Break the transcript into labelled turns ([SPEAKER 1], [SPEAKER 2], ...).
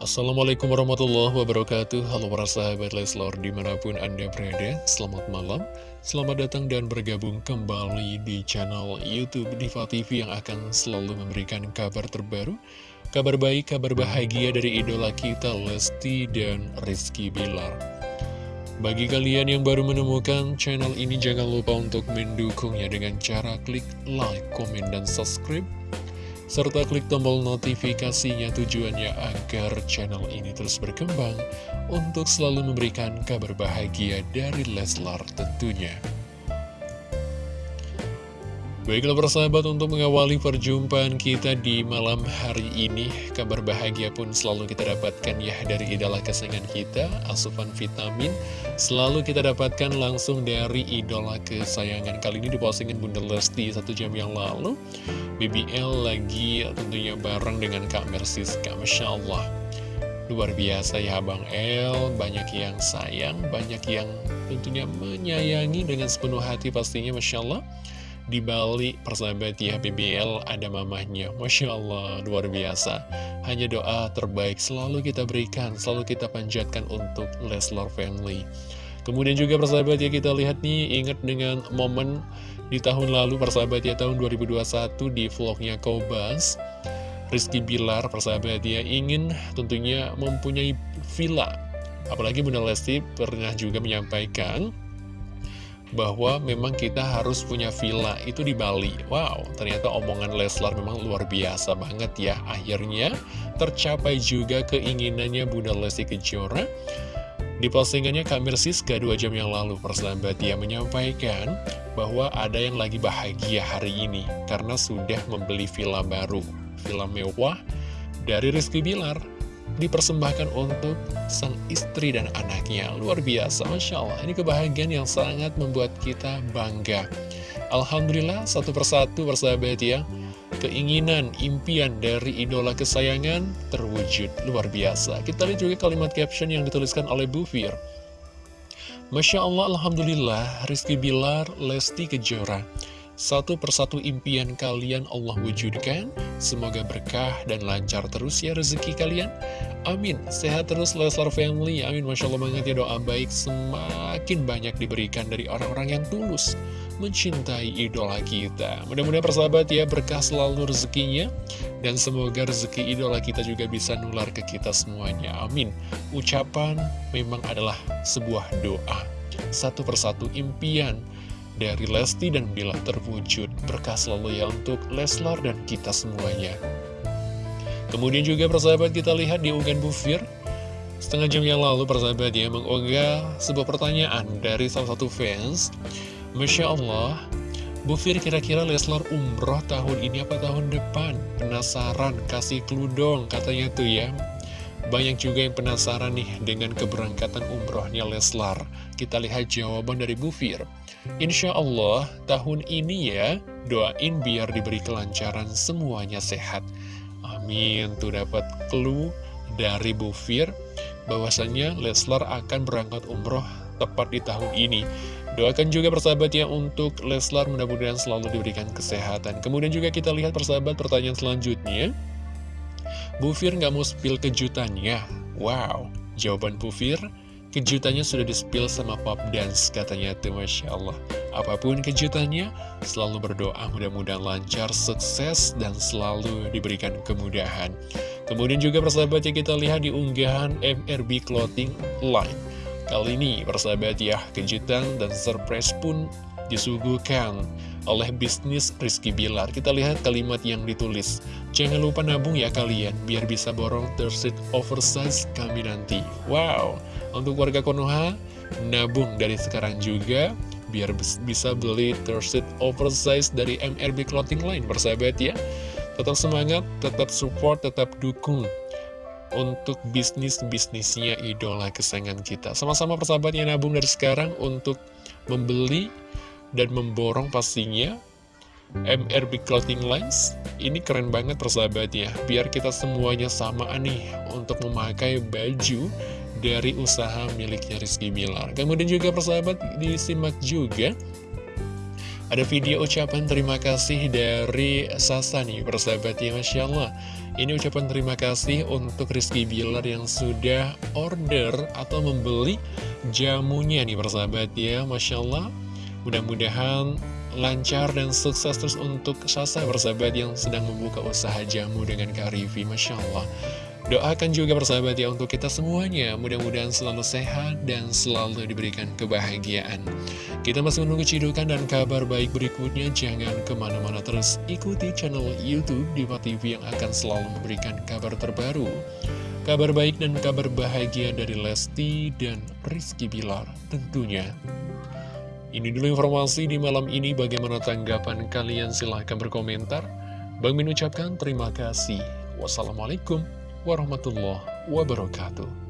[SPEAKER 1] Assalamualaikum warahmatullahi wabarakatuh. Halo para sahabat Leslor di mana pun anda berada Selamat malam. Selamat datang dan bergabung kembali di channel Youtube Diva TV Yang akan selalu memberikan kabar terbaru Kabar baik, kabar bahagia dari idola kita Lesti dan Rizky Bilar. Bagi kalian yang baru menemukan channel ini Jangan lupa untuk mendukungnya dengan cara klik like, komen, dan subscribe serta klik tombol notifikasinya tujuannya agar channel ini terus berkembang untuk selalu memberikan kabar bahagia dari Leslar tentunya. Baiklah persahabat untuk mengawali perjumpaan kita di malam hari ini Kabar bahagia pun selalu kita dapatkan ya dari idola kesayangan kita Asupan vitamin. Selalu kita dapatkan langsung dari idola kesayangan. Kali ini dipostingin Bunda Lesti satu jam yang lalu. BBL lagi tentunya bareng dengan Kak Mersiska Masya Allah. Luar biasa ya Bang El. Banyak yang sayang, banyak yang tentunya menyayangi dengan sepenuh hati pastinya Masya Allah di Bali persahabat ya BBL ada mamahnya. Masya Allah luar biasa. Hanya doa terbaik selalu kita berikan selalu kita panjatkan untuk Leslar Family. Kemudian juga persahabat ya kita lihat nih ingat dengan momen di tahun lalu persahabat ya tahun 2021 di vlognya Kobas. Rizky Bilar persahabat ya ingin tentunya mempunyai villa. Apalagi Bunda Lesti pernah juga menyampaikan bahwa memang kita harus punya villa itu di Bali. Wow, ternyata omongan Leslar memang luar biasa banget ya. Akhirnya tercapai juga keinginannya Bunda Lesti Kejora. Di postingannya Kamir Siska dua jam yang lalu, persahabat dia menyampaikan bahwa ada yang lagi bahagia hari ini karena sudah membeli villa baru, villa mewah dari Rizky Bilar dipersembahkan untuk sang istri dan anaknya. Luar biasa, Masya Allah. Ini kebahagiaan yang sangat membuat kita bangga. Alhamdulillah, satu persatu persahabat ya. Keinginan, impian dari idola kesayangan terwujud. Luar biasa. Kita lihat juga kalimat caption yang dituliskan oleh Bu Fir. Masya Allah, Alhamdulillah, Rizky Bilar, Lesti Kejora. Satu persatu impian kalian Allah wujudkan. Semoga berkah dan lancar terus ya rezeki kalian. Amin. Sehat terus Leslar Family. Amin. Masya Allah banget ya doa baik Semakin banyak diberikan dari orang-orang yang tulus Mencintai idola kita. Mudah-mudahan persahabat ya berkah selalu rezekinya. Dan semoga rezeki idola kita juga bisa nular ke kita semuanya. Amin. Ucapan memang adalah sebuah doa. Satu persatu impian dari Lesti dan Bila terwujud. Berkah selalu ya untuk Leslar dan kita semuanya. Kemudian juga persahabat kita lihat di unggahan Bufir. Setengah jam yang lalu persahabat ya mengunggah sebuah pertanyaan dari salah satu fans. Masya Allah, Bufir kira-kira Leslar umroh tahun ini apa tahun depan? Penasaran, kasih clue dong katanya tuh ya. Banyak juga yang penasaran nih dengan keberangkatan umrohnya Leslar. Kita lihat jawaban dari Bu Fir. Insya Allah tahun ini ya, doain biar diberi kelancaran semuanya sehat. Amin. Tuh dapat clue dari Bu Fir bahwasannya Leslar akan berangkat umroh tepat di tahun ini. Doakan juga persahabat ya untuk Leslar mudah-mudahan selalu diberikan kesehatan. Kemudian juga kita lihat persahabat pertanyaan selanjutnya. Bu Fir nggak mau spill kejutannya. Wow, jawaban Bu Fir, kejutannya sudah di-spill sama Pop Dance katanya tuh Masya Allah. Apa pun kejutannya, selalu berdoa mudah-mudahan lancar, sukses, dan selalu diberikan kemudahan. Kemudian juga persahabat ya kita lihat di unggahan MRB Clothing Line. Kali ini persahabat ya, kejutan dan surprise pun disuguhkan oleh bisnis Rizky Bilar. Kita lihat kalimat yang ditulis. Jangan lupa nabung ya kalian, biar bisa borong tersit oversize kami nanti. Wow, untuk warga Konoha, nabung dari sekarang juga, biar bisa beli tersit oversize dari MRB Clothing Line, bersahabat ya. Tetap semangat, tetap support, tetap dukung untuk bisnis-bisnisnya idola kesayangan kita. Sama-sama persahabat yang nabung dari sekarang untuk membeli dan memborong pastinya MRB Clothing Lines ini keren banget persahabat ya biar kita semuanya sama nih untuk memakai baju dari usaha miliknya Rizky Bilar kemudian juga persahabat disimak juga Ada video ucapan terima kasih dari Sasa nih, persahabat ya, Masya Allah. Ini ucapan terima kasih untuk Rizky Bilar yang sudah order atau membeli jamunya nih, persahabat ya, Masya Allah. Mudah-mudahan lancar dan sukses terus untuk Sasa persahabat yang sedang membuka usaha jamu dengan Kak Rivi, Masya Allah. Doakan juga persahabat ya untuk kita semuanya. Mudah-mudahan selalu sehat dan selalu diberikan kebahagiaan. Kita masih menunggu cidukan dan kabar baik berikutnya. Jangan ke mana-mana terus ikuti channel Youtube Diva TV yang akan selalu memberikan kabar terbaru. Kabar baik dan kabar bahagia dari Lesti dan Rizky Bilar tentunya Ini dulu informasi di malam ini Bagaimana tanggapan kalian? Silahkan berkomentar Bang Min ucapkan terima kasih Wassalamualaikum warahmatullahi wabarakatuh.